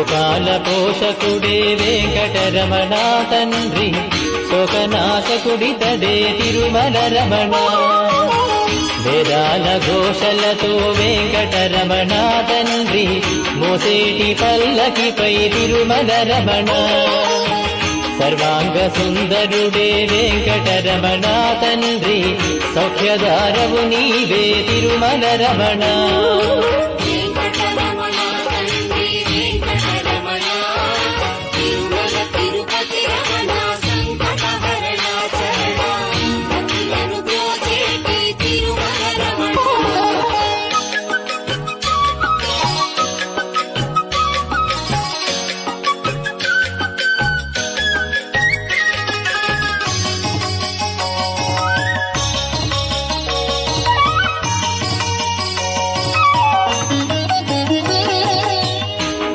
లోకాల పోషకుడే వెంకటరమణ తండ్రి శోకనాశకుడితడే తిరుమల రమణ వేదాల ఘోషలతో వెంకటరమణ తండ్రి మోసేటి పల్లకిపై తిరుమల రమణ సర్వాంగ సుందరుడే వెంకటరమణ తండ్రి సౌఖ్యదారవు నీవే తిరుమల రమణ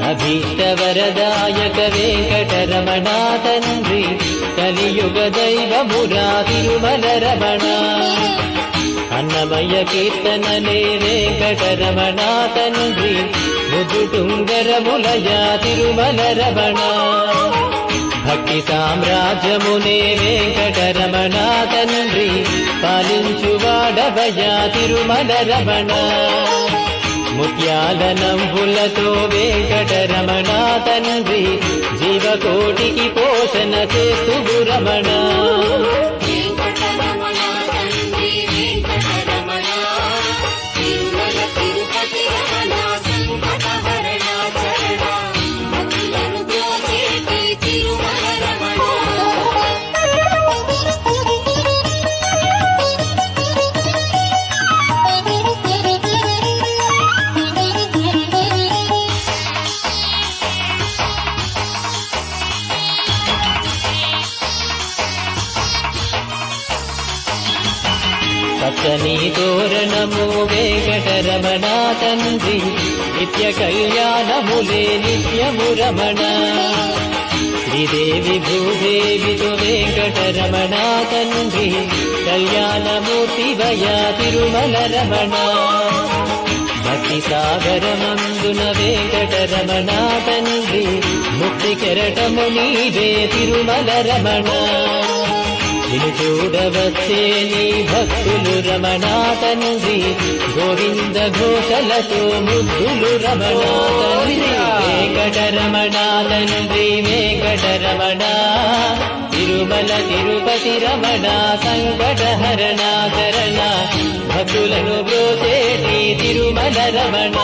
అభీష్టవరదాయక వెంకటరమణ తండ్రి కలియుగ దైవమురా తిరుమల రమణ అన్నమయ్య కీర్తనలే వెంకటరమణ తండ్రి ముదుటుంగరములయ తిరుమల రమణ భక్తి సామ్రాజ్యమునే వెంకటరమణ తండ్రి పాలించువాడవయ తిరుమల రమణ ముత్యాల నంబులతో వెంకటరమణ తండ్రి జీవకోటికి పోషణ చేస్తు రమణ. పచ్చని తోరణము వెంకటరమణ తండ్రి నిత్య కళ్యాణములే నిత్యము రమణ. శ్రీదేవి భూదేవితో వెంకటరమణ తండ్రి కళ్యాణమూర్తి వయ తిరుమల రమణ. భక్తి సాగరమందున వెంకటరమణ తండ్రి ముక్తి కెరటము నీవే తిరుమల రమణ. నిన్ను చూడవచ్చే నీ భక్తులు రమణ గోవింద ఘోషలతో ముద్దులు రమణ తండ్రి వెంకటరమణ తండ్రి వెంకటరమణ తిరుమల తిరుపతి రమణ సంకట హరణాకరణ భక్తులను బ్రోచేటి తిరుమల రమణ.